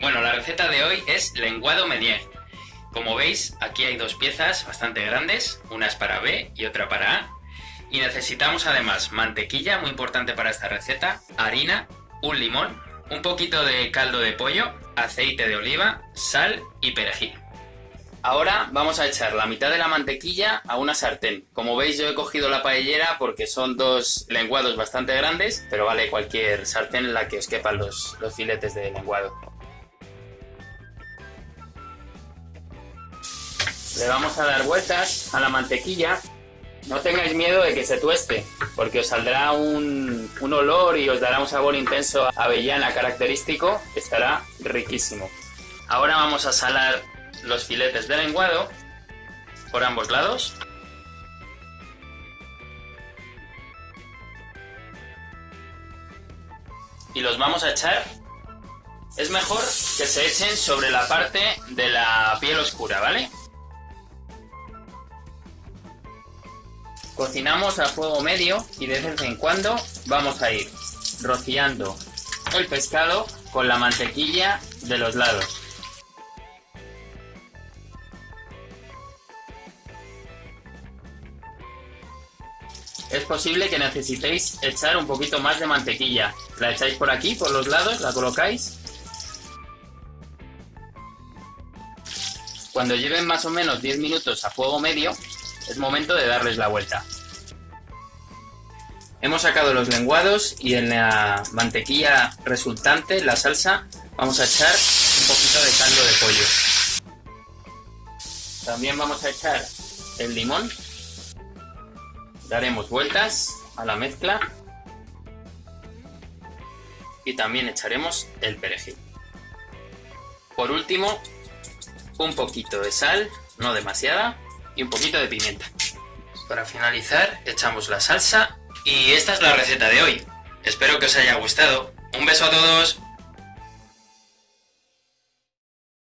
Bueno, la receta de hoy es lenguado Menier. Como veis, aquí hay dos piezas bastante grandes, una es para B y otra para A. Y necesitamos además mantequilla, muy importante para esta receta, harina, un limón, un poquito de caldo de pollo, aceite de oliva, sal y perejil. Ahora vamos a echar la mitad de la mantequilla a una sartén. Como veis yo he cogido la paellera porque son dos lenguados bastante grandes, pero vale cualquier sartén en la que os quepan los, los filetes de lenguado. Le vamos a dar vueltas a la mantequilla. No tengáis miedo de que se tueste, porque os saldrá un, un olor y os dará un sabor intenso a avellana característico, estará riquísimo. Ahora vamos a salar los filetes de lenguado por ambos lados. Y los vamos a echar. Es mejor que se echen sobre la parte de la piel oscura, ¿vale? Cocinamos a fuego medio y de vez en cuando vamos a ir rociando el pescado con la mantequilla de los lados. Es posible que necesitéis echar un poquito más de mantequilla. La echáis por aquí, por los lados, la colocáis. Cuando lleven más o menos 10 minutos a fuego medio, es momento de darles la vuelta. Hemos sacado los lenguados y en la mantequilla resultante, la salsa, vamos a echar un poquito de caldo de pollo. También vamos a echar el limón Daremos vueltas a la mezcla y también echaremos el perejil. Por último, un poquito de sal, no demasiada, y un poquito de pimienta. Para finalizar, echamos la salsa y esta es la receta de hoy. Espero que os haya gustado. Un beso a todos.